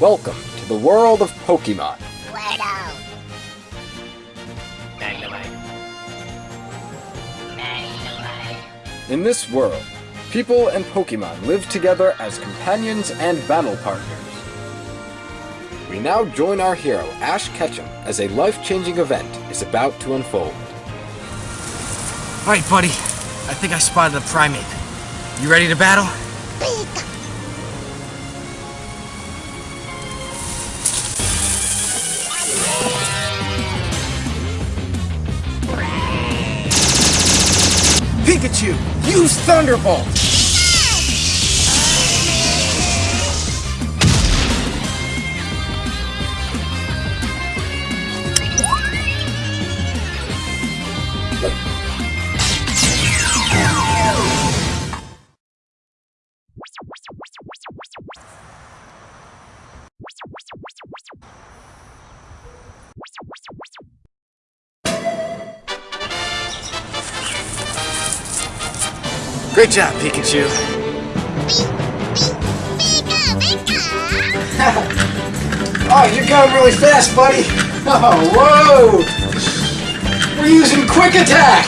Welcome to the world of Pokemon. In this world, people and Pokemon live together as companions and battle partners. We now join our hero, Ash Ketchum, as a life-changing event is about to unfold. Alright, buddy. I think I spotted a Primeape. You ready to battle? Pikachu, use Thunderbolt! Great job, Pikachu. Pika, Pika. Oh, you're going really fast, buddy. Oh, whoa! We're using Quick Attack!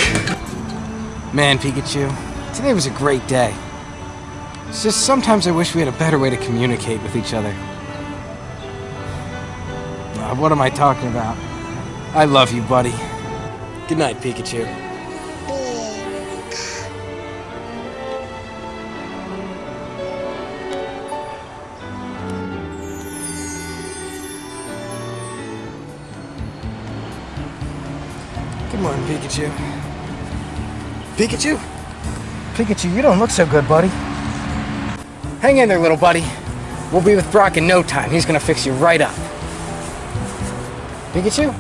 Man, Pikachu, today was a great day. It's just sometimes I wish we had a better way to communicate with each other. Uh, what am I talking about? I love you, buddy. Good night, Pikachu. Pikachu. Pikachu? Pikachu, you don't look so good, buddy. Hang in there, little buddy. We'll be with Brock in no time. He's gonna fix you right up. Pikachu?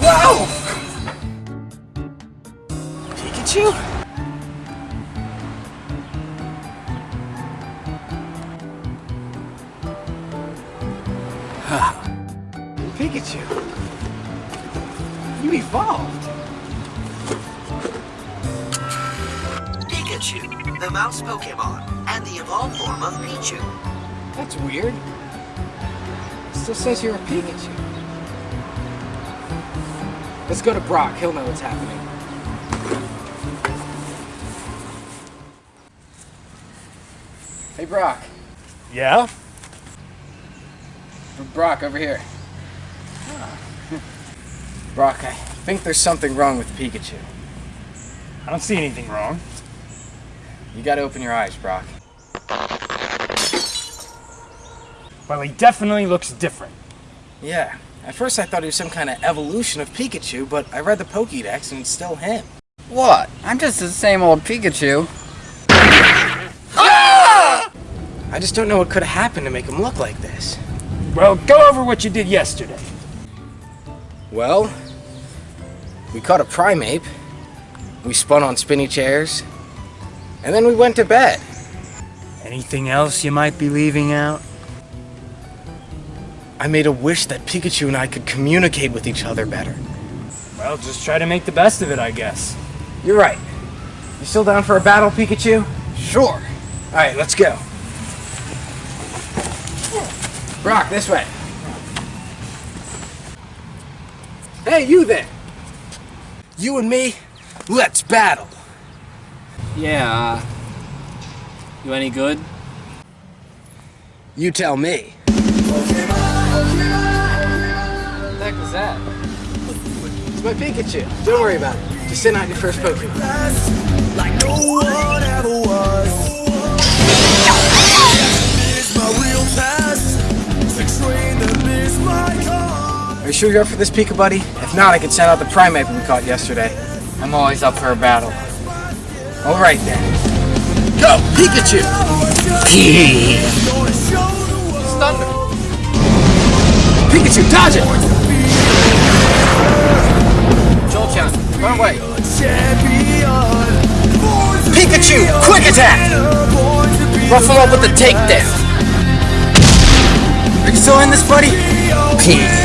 Whoa! Pikachu? Pikachu? You evolved. Pikachu, the mouse Pokemon, and the evolved form of Pichu. That's weird. It still says you're a Pikachu. Let's go to Brock. He'll know what's happening. Hey, Brock. Yeah? Brock, over here. Brock, I think there's something wrong with Pikachu. I don't see anything wrong. You gotta open your eyes, Brock. Well, he definitely looks different. Yeah. At first I thought he was some kind of evolution of Pikachu, but I read the Pokédex and it's still him. What? I'm just the same old Pikachu. I just don't know what could have happened to make him look like this. Well, go over what you did yesterday. Well, we caught a Primeape, we spun on spinny chairs, and then we went to bed. Anything else you might be leaving out? I made a wish that Pikachu and I could communicate with each other better. Well, just try to make the best of it, I guess. You're right. You still down for a battle, Pikachu? Sure. Alright, let's go. Brock, this way. Hey, you there! You and me, let's battle! Yeah, uh, you any good? You tell me. What the heck was that? It's my Pikachu. Don't worry about it. Just send out your first Pokemon. like no one ever was. It's my real test. You sure you're up for this, Pika Buddy? If not, I could send out the Primeape we caught yesterday. I'm always up for a battle. Alright then. Go, Pikachu! World. Thunder! Pikachu, dodge it! Jolteon, run away! Pikachu, quick attack! him up with the takedown. Are you still in this, buddy?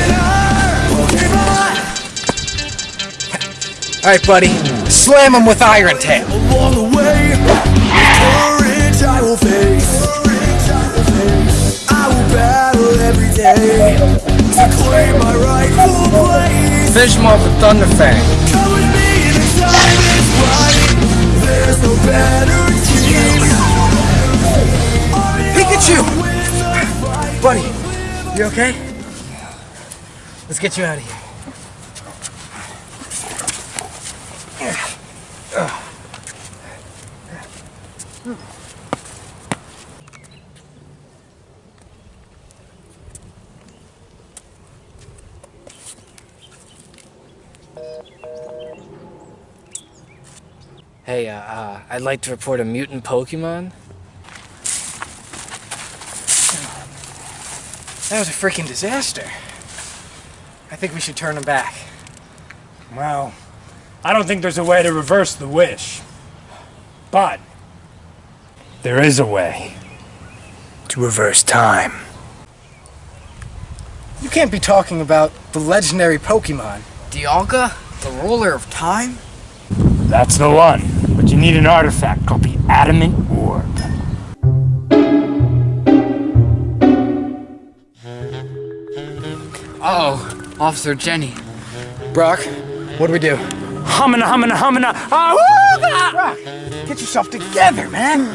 Alright, buddy. Slam him with Iron Tail. Along the way, courage I will face. I will battle every day to claim my rightful place. Finish him off with Thunder Fang. Come with me, the time is right. There's no better team. Pikachu! Buddy, you okay? Let's get you out of here. Hey, uh, uh, I'd like to report a mutant Pokemon. That was a freaking disaster. I think we should turn him back. Well, I don't think there's a way to reverse the wish. But there is a way to reverse time. You can't be talking about the legendary Pokemon. Dialga, the ruler of time? That's the one. But you need an artifact called the Adamant Orb. Oh, Officer Jenny. Brock, what do we do? Humana, humana, humana. Ah, Brock, get yourself together, man.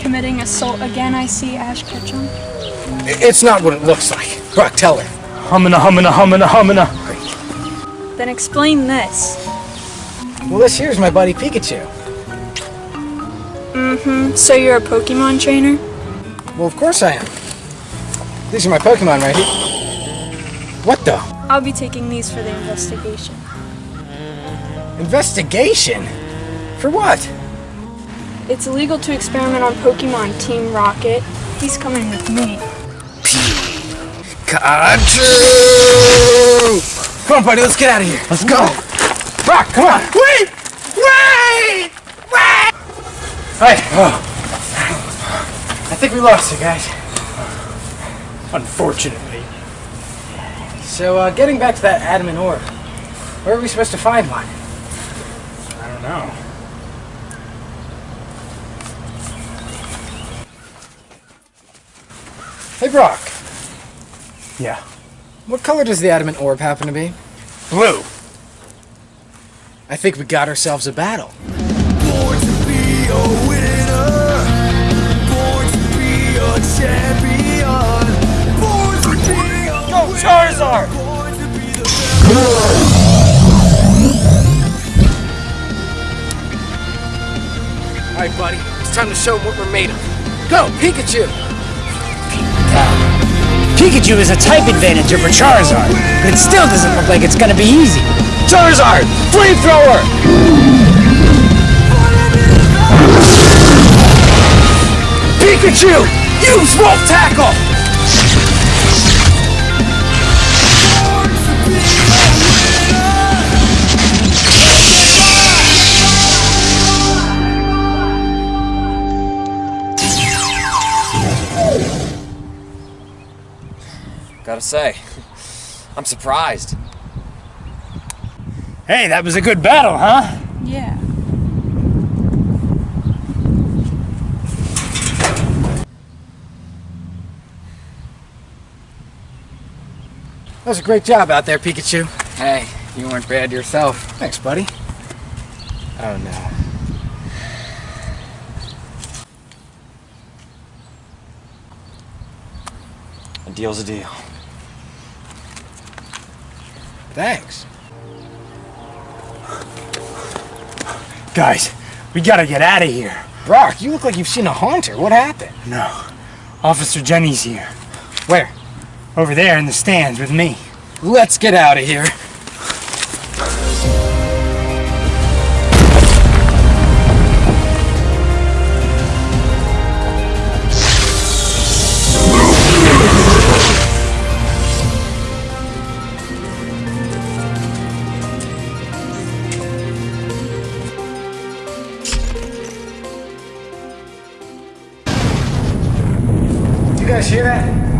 Committing assault again, I see, Ash Ketchum. It's not what it looks like. Brock, tell her. humana, humana, humana, humana. Then explain this. Well, this here's my buddy Pikachu. Mm-hmm. So you're a Pokemon trainer? Well, of course I am. These are my Pokemon right here. What the? I'll be taking these for the investigation. Investigation? For what? It's illegal to experiment on Pokemon, Team Rocket. He's coming with me. Pikachu! Come on, buddy, let's get out of here. Let's go. Brock, come on. Wait! Wait! Wait! Hey. Oh. I think we lost you guys. Unfortunately. So, uh, getting back to that adamant orb, where are we supposed to find one? I don't know. Hey, Brock, Yeah. what color does the adamant orb happen to be? Blue. I think we got ourselves a battle. Born to be a winner. Born to be a champion. Born to be a Go Charizard! Born to be the best. All right, buddy, it's time to show 'em what we're made of. Go, Pikachu! Pikachu is a type advantage over Charizard, but it still doesn't look like it's gonna be easy. Charizard, flamethrower! Pikachu! Use Volt Tackle! Gotta say, I'm surprised. Hey, that was a good battle, huh? Yeah. That was a great job out there, Pikachu. Hey, you weren't bad yourself. Thanks, buddy. Oh no. A deal's a deal. Thanks. Guys, we gotta get out of here. Brock, you look like you've seen a haunter. What happened? No. Officer Jenny's here. Where? Over there in the stands with me. Let's get out of here. You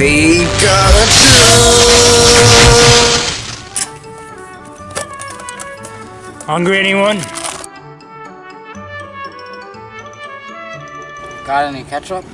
guys hear that? Hungry anyone? Got any ketchup?